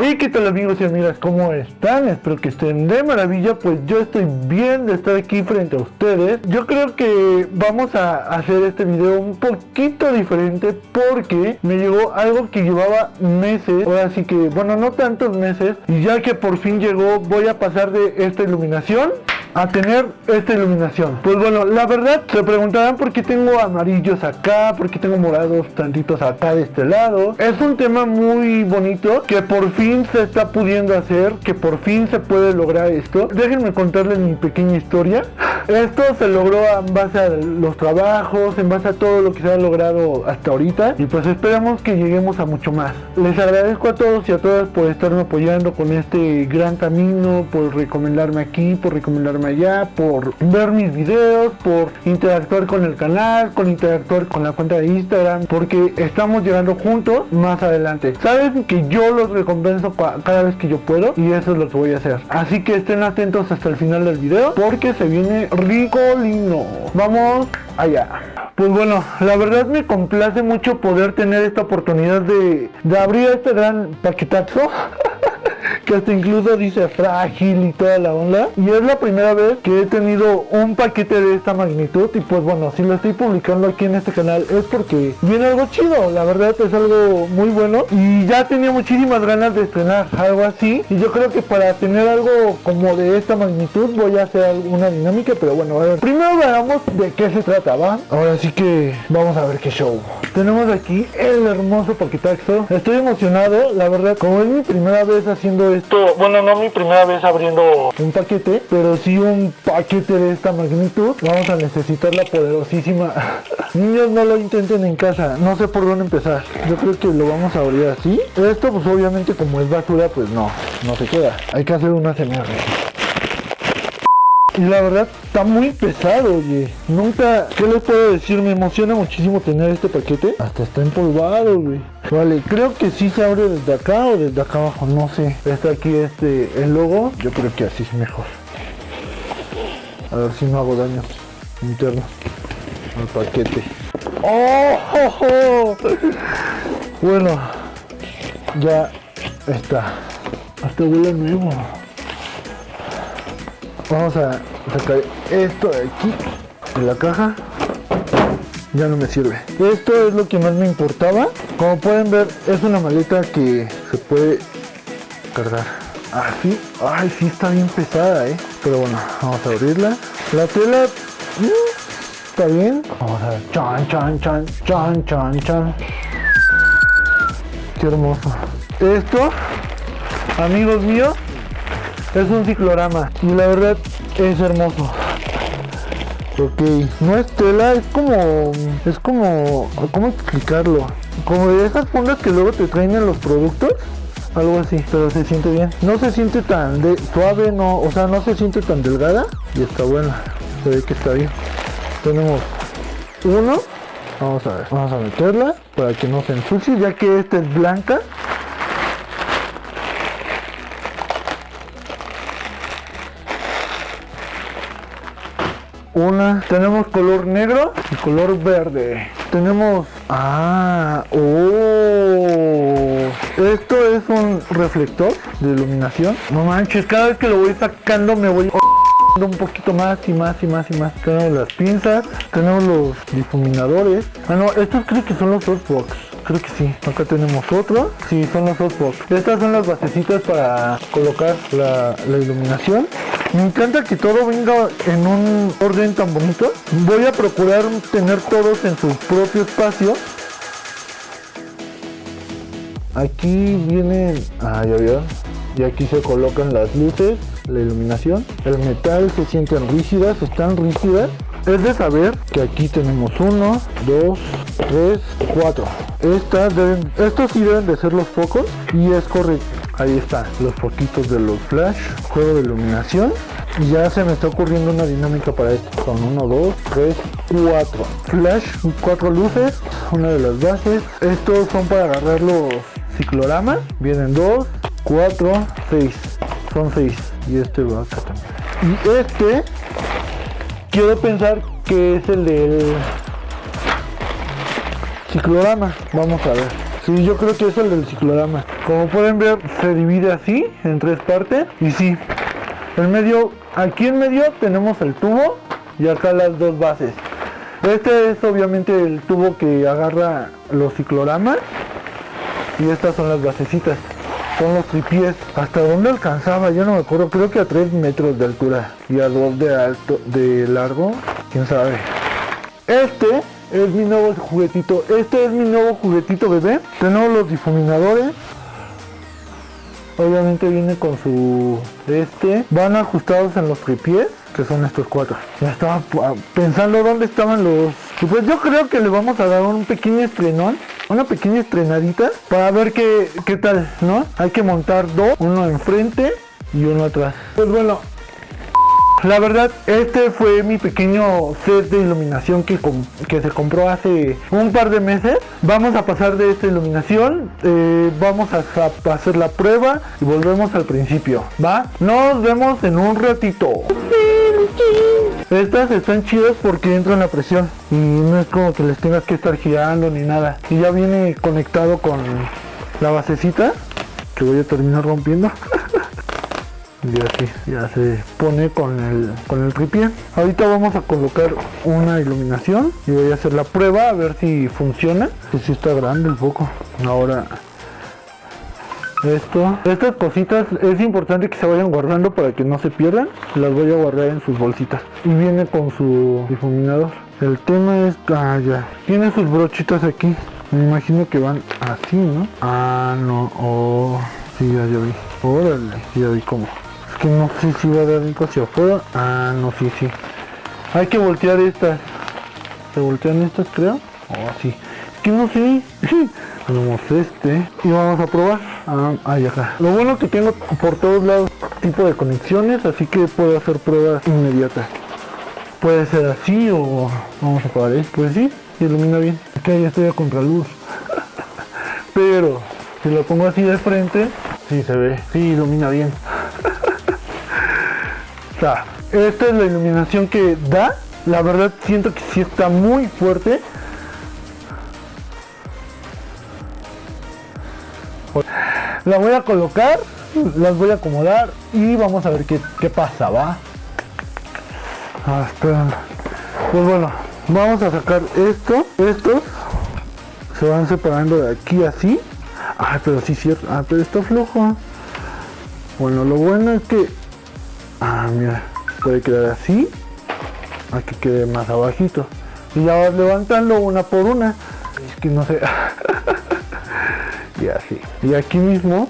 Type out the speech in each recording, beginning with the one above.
Y qué tal amigos y amigas, ¿cómo están? Espero que estén de maravilla, pues yo estoy bien de estar aquí frente a ustedes. Yo creo que vamos a hacer este video un poquito diferente porque me llegó algo que llevaba meses, ahora sí que, bueno, no tantos meses, y ya que por fin llegó, voy a pasar de esta iluminación a tener esta iluminación. Pues bueno, la verdad se preguntarán por qué tengo amarillos acá, por qué tengo morados tantitos acá de este lado. Es un tema muy bonito que por fin se está pudiendo hacer, que por fin se puede lograr esto. Déjenme contarles mi pequeña historia. Esto se logró en base a los trabajos, en base a todo lo que se ha logrado hasta ahorita y pues esperamos que lleguemos a mucho más. Les agradezco a todos y a todas por estarme apoyando con este gran camino, por recomendarme aquí, por recomendarme allá, por ver mis videos, por interactuar con el canal, con interactuar con la cuenta de Instagram, porque estamos llegando juntos más adelante. Saben que yo los recompenso cada vez que yo puedo y eso es lo que voy a hacer. Así que estén atentos hasta el final del video porque se viene ricolino. Vamos allá. Pues bueno, la verdad me complace mucho poder tener esta oportunidad de abrir este gran paquetazo. que hasta incluso dice frágil y toda la onda. Y es la primera vez que he tenido un paquete de esta magnitud. Y pues bueno, si lo estoy publicando aquí en este canal es porque viene algo chido. La verdad es algo muy bueno. Y ya tenía muchísimas ganas de estrenar algo así. Y yo creo que para tener algo como de esta magnitud voy a hacer alguna dinámica. Pero bueno, a ver. Primero veamos de qué se trata, ¿va? Ahora sí que vamos a ver qué show. Tenemos aquí el hermoso paquetazo. Estoy emocionado, la verdad, como es mi primera vez haciendo esto, bueno, no mi primera vez abriendo un paquete, pero sí un paquete de esta magnitud. Vamos a necesitar la poderosísima. Niños, no lo intenten en casa, no sé por dónde empezar. Yo creo que lo vamos a abrir así. Esto, pues obviamente, como es basura, pues no, no se queda. Hay que hacer una CMR. Y la verdad está muy pesado, oye. Nunca, ¿qué les puedo decir? Me emociona muchísimo tener este paquete. Hasta está empolvado, güey. Vale, creo que sí se abre desde acá o desde acá abajo, no sé. Está aquí este, el logo. Yo creo que así es mejor. A ver si no hago daño interno al paquete. ¡Oh! Bueno, ya está. Hasta huele nuevo. Vamos a sacar esto de aquí de la caja. Ya no me sirve. Esto es lo que más me importaba. Como pueden ver, es una maleta que se puede cargar. Así. Ay, sí está bien pesada, eh. Pero bueno, vamos a abrirla. La tela mm, está bien. Vamos a ver. Chan, chan, chan, chan, chan, chan. Qué hermoso. Esto, amigos míos, es un ciclorama y la verdad es hermoso. Ok, no es tela, es como, es como, ¿cómo explicarlo? Como de esas fundas que luego te traen en los productos, algo así, pero se siente bien. No se siente tan de, suave, no, o sea, no se siente tan delgada y está buena, se ve que está bien. Tenemos uno, vamos a ver, vamos a meterla para que no se ensucie, ya que esta es blanca una tenemos color negro y color verde. Tenemos ah oh. Esto es un reflector de iluminación. No manches cada vez que lo voy sacando me voy un poquito más y más y más y más. Tenemos las pinzas tenemos los difuminadores. Ah no estos creo que son los softbox creo que sí. Acá tenemos otro. Sí son los softbox estas son las basecitas para colocar la, la iluminación me encanta que todo venga en un orden tan bonito. Voy a procurar tener todos en su propio espacio. Aquí vienen... Ah, ya vieron. Y aquí se colocan las luces, la iluminación. El metal se sienten rígidas, están rígidas. Es de saber que aquí tenemos uno, dos, tres, cuatro. Estas deben, estos sí deben de ser los focos y es correcto ahí está los foquitos de los flash juego de iluminación ya se me está ocurriendo una dinámica para esto. Son 1 2 3 4 flash cuatro luces una de las bases estos son para agarrar los cicloramas. Vienen 2 4 6 son 6 y este va acá también. Y este quiero pensar que es el del ciclorama. Vamos a ver. Sí, yo creo que es el del ciclorama. Como pueden ver, se divide así, en tres partes. Y sí, en medio, aquí en medio tenemos el tubo y acá las dos bases. Este es obviamente el tubo que agarra los cicloramas y estas son las basecitas. Son los tripies. ¿Hasta dónde alcanzaba? Yo no me acuerdo. Creo que a 3 metros de altura y a 2 de alto, de largo. ¿Quién sabe? Este es mi nuevo juguetito. Este es mi nuevo juguetito bebé. Tenemos los difuminadores. Obviamente viene con su este. Van ajustados en los tripies que son estos cuatro. Ya estaba pensando dónde estaban los... Pues yo creo que le vamos a dar un pequeño estrenón, una pequeña estrenadita para ver qué, qué tal, ¿no? Hay que montar dos, uno enfrente y uno atrás. Pues bueno, la verdad, este fue mi pequeño set de iluminación que, que se compró hace un par de meses. Vamos a pasar de esta iluminación, eh, vamos a, a, hacer la prueba y volvemos al principio, ¿va? Nos vemos en un ratito. Estas están chidas porque entran la presión y no es como que les tengas que estar girando ni nada. Y ya viene conectado con la basecita que voy a terminar rompiendo. Y así ya se pone con el con el tripié. Ahorita vamos a colocar una iluminación y voy a hacer la prueba a ver si funciona. Pues si está grande el foco. Ahora esto estas cositas es importante que se vayan guardando para que no se pierdan. Las voy a guardar en sus bolsitas. Y viene con su difuminador. El tema es ah ya. Tiene sus brochitas aquí. Me imagino que van así no ah no. Oh sí ya, ya vi. Órale ya vi cómo no sé si va a dar un hacia afuera. Ah, no, sí, sí. Hay que voltear estas. ¿Se voltean estas, creo? Oh, sí. Es que no sé. Tenemos este. Y vamos a probar. Ah, ahí acá. Lo bueno que tengo por todos lados tipo de conexiones, así que puedo hacer pruebas inmediatas. Puede ser así o vamos a probar esto. Pues sí, ilumina bien. Es que ya estoy a contraluz. Pero si lo pongo así de frente, sí se ve. Sí, ilumina bien esta es la iluminación que da. La verdad siento que sí está muy fuerte. La voy a colocar, las voy a acomodar y vamos a ver qué, pasa, ¿va? Ah, pues bueno, vamos a sacar esto. Estos se van separando de aquí así. Ah, pero sí cierto. Ah, pero está flojo. Bueno, lo bueno es que Ah, mira, puede quedar así, a que quede más abajito. Y ya vas levantando una por una. Es que no sé. y así. Y aquí mismo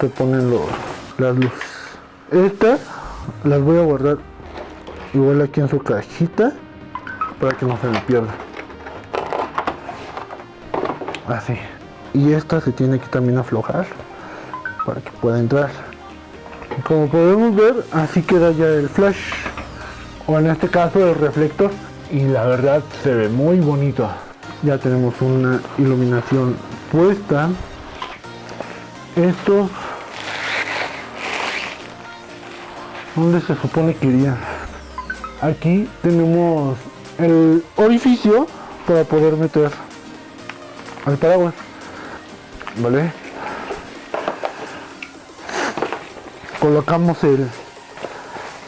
te ponen los, las luces. Estas las voy a guardar igual aquí en su cajita para que no se me pierda. Así. Y esta se tiene que también aflojar para que pueda entrar como podemos ver así queda ya el flash o en este caso el reflector. Y la verdad se ve muy bonito. Ya tenemos una iluminación puesta. Estos ¿dónde se supone que irían? aquí tenemos el orificio para poder meter al paraguas vale colocamos el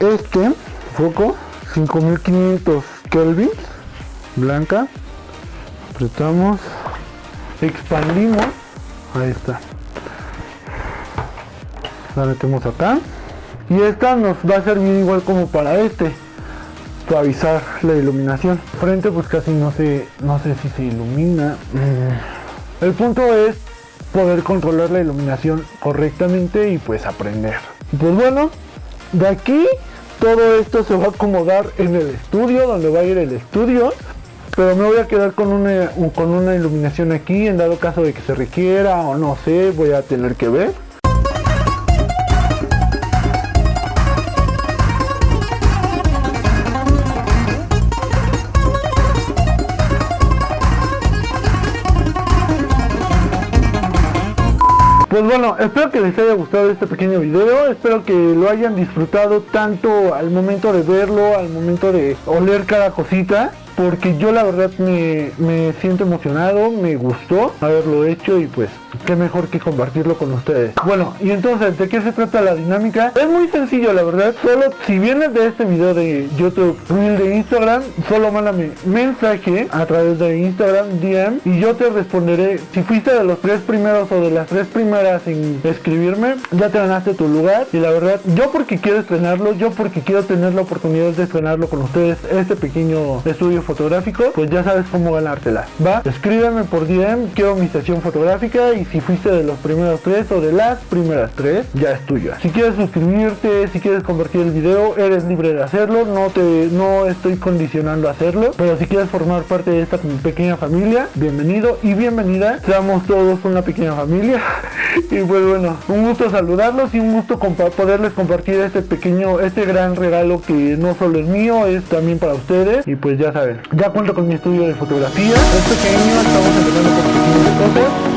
este foco 5500 kelvin blanca. Apretamos expandimos ahí está. La metemos acá. Y esta nos va a servir igual como para este suavizar la iluminación. Frente pues casi no sé no sé si se ilumina. Mm. el punto es poder controlar la iluminación correctamente y pues aprender pues bueno, de aquí todo esto se va a acomodar en el estudio, donde va a ir el estudio. Pero me voy a quedar con una, con una iluminación aquí, en dado caso de que se requiera o no sé, voy a tener que ver. Pues bueno, espero que les haya gustado este pequeño video, espero que lo hayan disfrutado tanto al momento de verlo, al momento de oler cada cosita, porque yo la verdad me, me siento emocionado, me gustó haberlo hecho y pues qué mejor que compartirlo con ustedes. Bueno, y entonces, ¿de qué se trata la dinámica? Es muy sencillo, la verdad. Solo si vienes de este video de YouTube, Reel de Instagram, solo mándame mensaje a través de Instagram, DM, y yo te responderé. Si fuiste de los tres primeros o de las tres primeras en escribirme, ya te ganaste tu lugar. Y la verdad, yo porque quiero estrenarlo, yo porque quiero tener la oportunidad de estrenarlo con ustedes, este pequeño estudio fotográfico, pues ya sabes cómo ganártela. Va, escríbeme por DM, quiero mi sesión fotográfica y si fuiste de los primeros tres o de las primeras tres, ya es tuya. Si quieres suscribirte, si quieres compartir el video, eres libre de hacerlo, no te no estoy condicionando a hacerlo, pero si quieres formar parte de esta pequeña familia, bienvenido y bienvenida. Seamos todos una pequeña familia. y pues bueno, un gusto saludarlos y un gusto poderles compartir este pequeño, este gran regalo que no solo es mío, es también para ustedes. Y pues ya saben, ya cuento con mi estudio de fotografía. Es pequeño, estamos empezando con pequeñas cosas.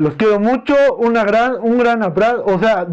Los quiero mucho, una gran, un gran abrazo, o sea...